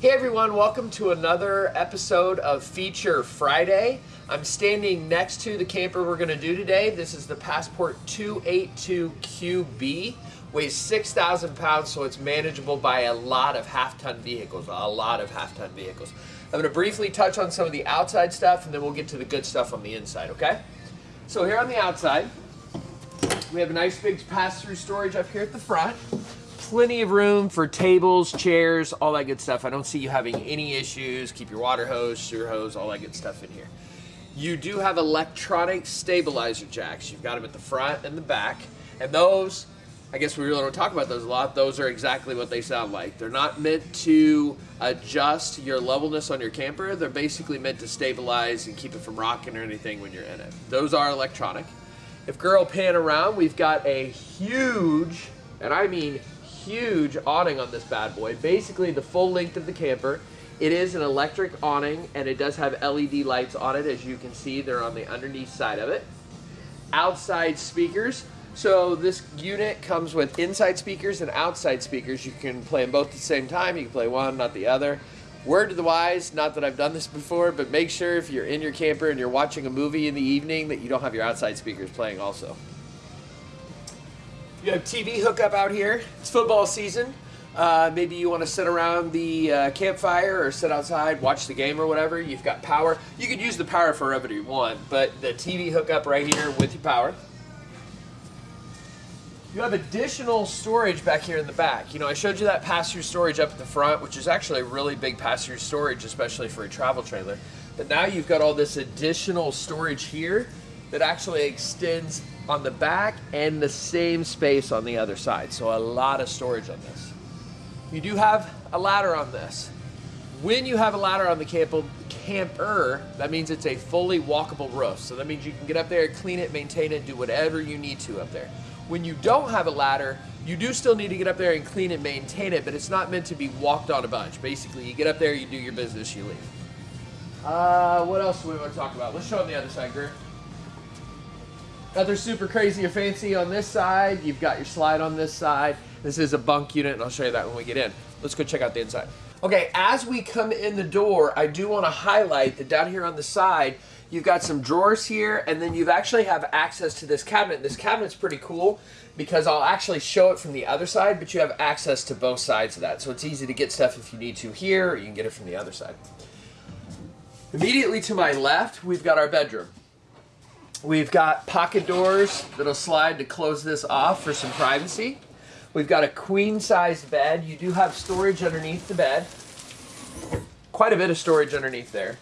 Hey everyone, welcome to another episode of Feature Friday. I'm standing next to the camper we're going to do today. This is the Passport 282QB. Weighs 6,000 pounds, so it's manageable by a lot of half-ton vehicles, a lot of half-ton vehicles. I'm going to briefly touch on some of the outside stuff, and then we'll get to the good stuff on the inside, okay? So here on the outside, we have a nice big pass-through storage up here at the front plenty of room for tables, chairs, all that good stuff. I don't see you having any issues. Keep your water hose, sewer hose, all that good stuff in here. You do have electronic stabilizer jacks. You've got them at the front and the back. And those, I guess we really don't talk about those a lot. Those are exactly what they sound like. They're not meant to adjust your levelness on your camper. They're basically meant to stabilize and keep it from rocking or anything when you're in it. Those are electronic. If girl pan around, we've got a huge, and I mean huge awning on this bad boy. Basically the full length of the camper. It is an electric awning and it does have LED lights on it as you can see they're on the underneath side of it. Outside speakers. So this unit comes with inside speakers and outside speakers. You can play them both at the same time. You can play one, not the other. Word to the wise, not that I've done this before, but make sure if you're in your camper and you're watching a movie in the evening that you don't have your outside speakers playing also. You have TV hookup out here. It's football season. Uh, maybe you want to sit around the uh, campfire or sit outside, watch the game or whatever. You've got power. You could use the power for whatever you want, but the TV hookup right here with your power. You have additional storage back here in the back. You know, I showed you that pass-through storage up at the front, which is actually a really big pass-through storage, especially for a travel trailer. But now you've got all this additional storage here that actually extends on the back and the same space on the other side. So a lot of storage on this. You do have a ladder on this. When you have a ladder on the camper, that means it's a fully walkable roof. So that means you can get up there, clean it, maintain it, do whatever you need to up there. When you don't have a ladder, you do still need to get up there and clean and maintain it, but it's not meant to be walked on a bunch. Basically, you get up there, you do your business, you leave. Uh, what else do we want to talk about? Let's show on the other side, Greer. Nothing super crazy or fancy on this side. You've got your slide on this side. This is a bunk unit, and I'll show you that when we get in. Let's go check out the inside. Okay, as we come in the door, I do want to highlight that down here on the side, you've got some drawers here, and then you've actually have access to this cabinet. This cabinet's pretty cool because I'll actually show it from the other side, but you have access to both sides of that. So it's easy to get stuff if you need to here, or you can get it from the other side. Immediately to my left, we've got our bedroom. We've got pocket doors that'll slide to close this off for some privacy. We've got a queen sized bed. You do have storage underneath the bed. Quite a bit of storage underneath there.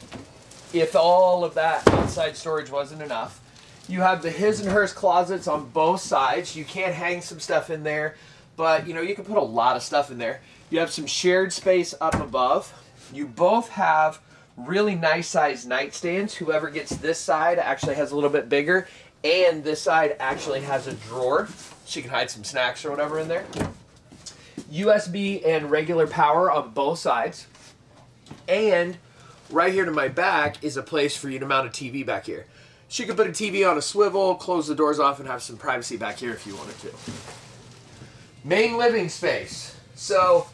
If all of that outside storage wasn't enough. You have the his and hers closets on both sides. You can't hang some stuff in there, but you know, you can put a lot of stuff in there. You have some shared space up above. You both have really nice sized nightstands. Whoever gets this side actually has a little bit bigger and this side actually has a drawer so you can hide some snacks or whatever in there. USB and regular power on both sides. And right here to my back is a place for you to mount a TV back here. So you can put a TV on a swivel, close the doors off, and have some privacy back here if you wanted to. Main living space. So,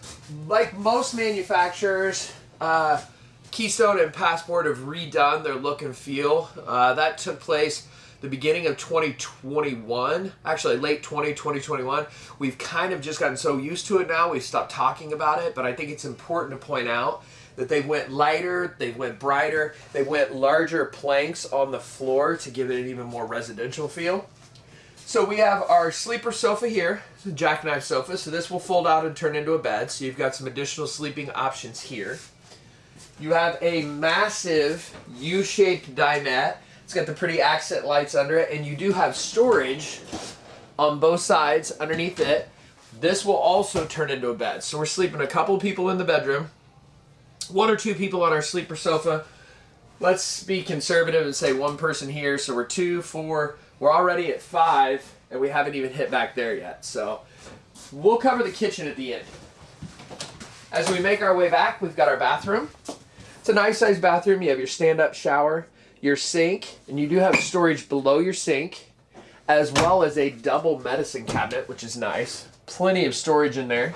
like most manufacturers, uh, Keystone and Passport have redone their look and feel. Uh, that took place the beginning of 2021, actually late 20, 2021. We've kind of just gotten so used to it now, we've stopped talking about it, but I think it's important to point out that they went lighter, they went brighter, they went larger planks on the floor to give it an even more residential feel. So we have our sleeper sofa here, it's a jackknife sofa, so this will fold out and turn into a bed, so you've got some additional sleeping options here. You have a massive U-shaped dinette. It's got the pretty accent lights under it, and you do have storage on both sides underneath it. This will also turn into a bed. So we're sleeping a couple people in the bedroom, one or two people on our sleeper sofa. Let's be conservative and say one person here. So we're two, four, we're already at five, and we haven't even hit back there yet. So we'll cover the kitchen at the end. As we make our way back, we've got our bathroom. It's a nice sized bathroom. You have your stand-up shower, your sink, and you do have storage below your sink, as well as a double medicine cabinet, which is nice. Plenty of storage in there.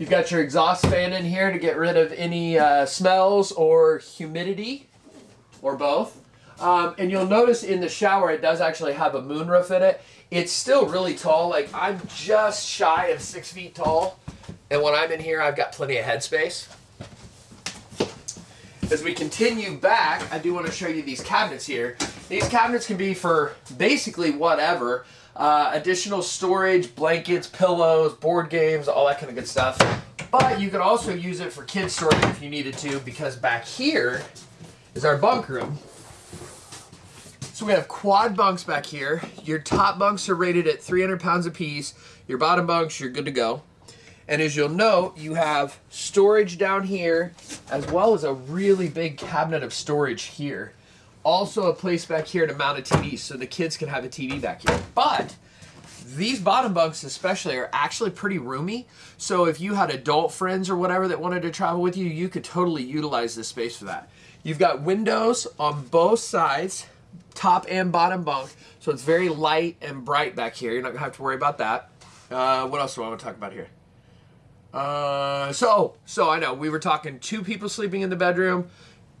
You've got your exhaust fan in here to get rid of any uh, smells or humidity, or both. Um, and you'll notice in the shower it does actually have a moonroof in it. It's still really tall. Like I'm just shy of six feet tall. And when I'm in here, I've got plenty of headspace. As we continue back, I do want to show you these cabinets here. These cabinets can be for basically whatever. Uh, additional storage, blankets, pillows, board games, all that kind of good stuff. But you could also use it for kids storage if you needed to because back here is our bunk room. So we have quad bunks back here. Your top bunks are rated at 300 pounds apiece. Your bottom bunks, you're good to go. And as you'll note, you have storage down here, as well as a really big cabinet of storage here. Also a place back here to mount a TV, so the kids can have a TV back here. But these bottom bunks especially are actually pretty roomy. So if you had adult friends or whatever that wanted to travel with you, you could totally utilize this space for that. You've got windows on both sides top and bottom bunk. So it's very light and bright back here. You're not gonna have to worry about that. Uh, what else do I want to talk about here? Uh, so, so I know we were talking two people sleeping in the bedroom,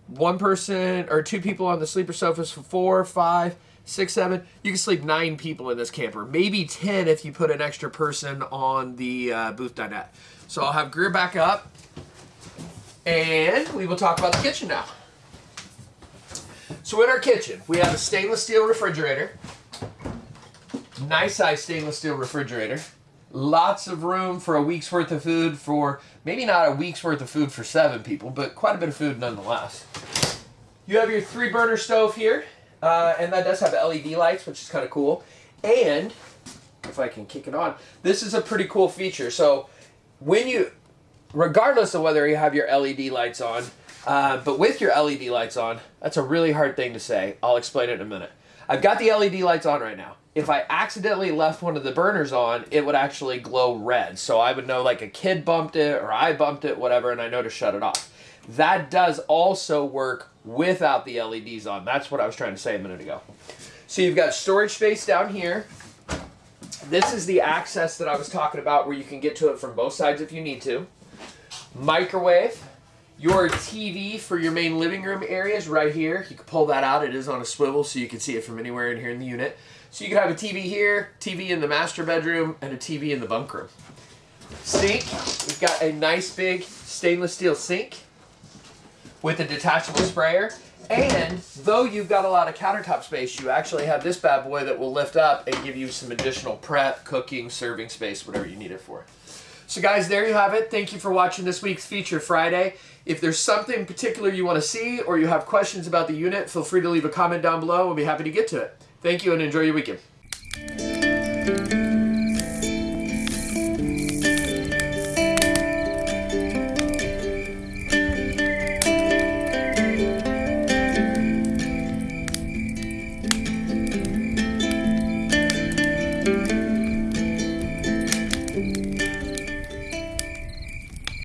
one person or two people on the sleeper sofas for four, five, six, seven. You can sleep nine people in this camper, maybe ten if you put an extra person on the uh, booth dinette. So I'll have Greer back up, and we will talk about the kitchen now. So in our kitchen, we have a stainless steel refrigerator. Nice size stainless steel refrigerator. Lots of room for a week's worth of food for, maybe not a week's worth of food for seven people, but quite a bit of food nonetheless. You have your three burner stove here, uh, and that does have LED lights, which is kind of cool. And, if I can kick it on, this is a pretty cool feature. So when you, regardless of whether you have your LED lights on, uh, but with your LED lights on, that's a really hard thing to say. I'll explain it in a minute. I've got the LED lights on right now. If I accidentally left one of the burners on, it would actually glow red. So I would know like a kid bumped it or I bumped it, whatever, and I know to shut it off. That does also work without the LEDs on. That's what I was trying to say a minute ago. So you've got storage space down here. This is the access that I was talking about where you can get to it from both sides if you need to. Microwave your TV for your main living room area is right here. You can pull that out. It is on a swivel so you can see it from anywhere in here in the unit. So you can have a TV here, TV in the master bedroom, and a TV in the bunk room. Sink. We've got a nice big stainless steel sink with a detachable sprayer. And though you've got a lot of countertop space, you actually have this bad boy that will lift up and give you some additional prep, cooking, serving space, whatever you need it for. So guys, there you have it. Thank you for watching this week's Feature Friday. If there's something particular you want to see or you have questions about the unit, feel free to leave a comment down below. We'll be happy to get to it. Thank you and enjoy your weekend.